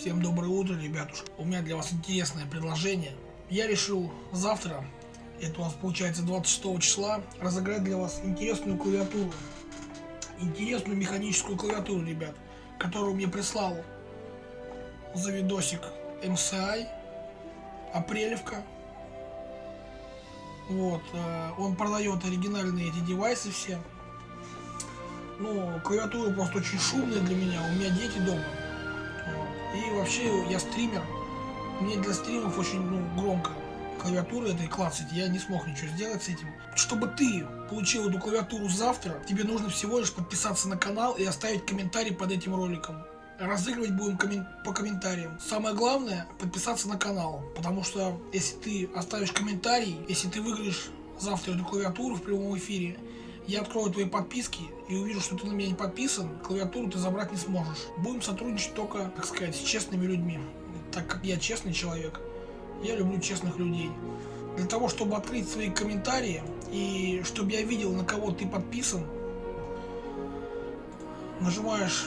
Всем доброе утро, ребятушки. У меня для вас интересное предложение. Я решил завтра, это у нас получается 26 числа, разыграть для вас интересную клавиатуру. Интересную механическую клавиатуру, ребят, которую мне прислал за видосик MCI, Апрелевка. Вот, э, он продает оригинальные эти девайсы все. Ну, клавиатура просто очень шумная для меня, у меня дети дома. И вообще я стример. Мне для стримов очень ну, громко клавиатуры этой клацать, я не смог ничего сделать с этим. Чтобы ты получил эту клавиатуру завтра, тебе нужно всего лишь подписаться на канал и оставить комментарий под этим роликом. Разыгрывать будем коммен по комментариям. Самое главное подписаться на канал, потому что если ты оставишь комментарий, если ты выиграешь завтра эту клавиатуру в прямом эфире, я открою твои подписки и увижу, что ты на меня не подписан, клавиатуру ты забрать не сможешь. Будем сотрудничать только, так сказать, с честными людьми. Так как я честный человек, я люблю честных людей. Для того, чтобы открыть свои комментарии и чтобы я видел, на кого ты подписан, нажимаешь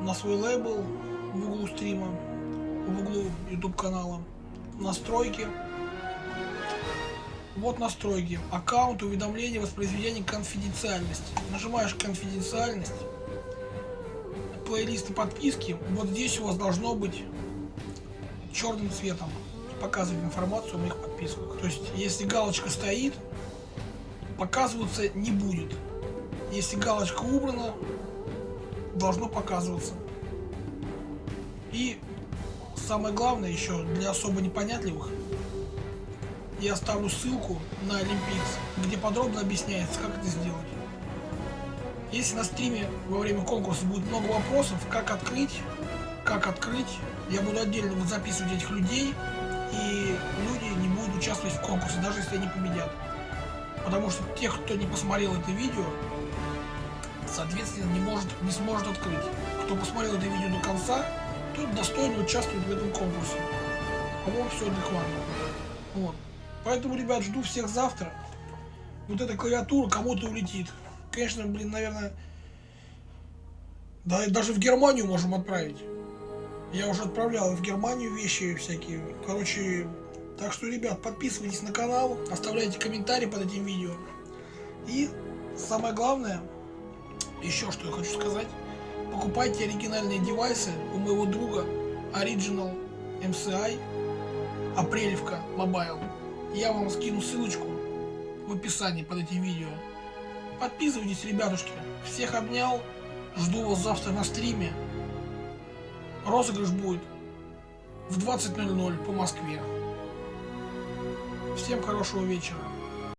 на свой лейбл в углу стрима, в углу YouTube канала, настройки, вот настройки. Аккаунт, уведомления, воспроизведение, конфиденциальность. Нажимаешь конфиденциальность. Плейлисты подписки. Вот здесь у вас должно быть черным цветом показывать информацию о моих подписках. То есть, если галочка стоит, показываться не будет. Если галочка убрана, должно показываться. И самое главное еще для особо непонятливых, я оставлю ссылку на Olympics, где подробно объясняется, как это сделать. Если на стриме во время конкурса будет много вопросов, как открыть, как открыть, я буду отдельно вот записывать этих людей, и люди не будут участвовать в конкурсе, даже если они победят. Потому что тех, кто не посмотрел это видео, соответственно, не, может, не сможет открыть. Кто посмотрел это видео до конца, тот достойно участвует в этом конкурсе. По-моему, все адекватно. Поэтому, ребят, жду всех завтра. Вот эта клавиатура кому-то улетит. Конечно, блин, наверное, да, даже в Германию можем отправить. Я уже отправлял в Германию вещи всякие. Короче, так что, ребят, подписывайтесь на канал, оставляйте комментарии под этим видео. И самое главное, еще что я хочу сказать, покупайте оригинальные девайсы у моего друга Original MCI Апрелевка Mobile. Я вам скину ссылочку в описании под этим видео. Подписывайтесь, ребятушки. Всех обнял. Жду вас завтра на стриме. Розыгрыш будет в 20.00 по Москве. Всем хорошего вечера.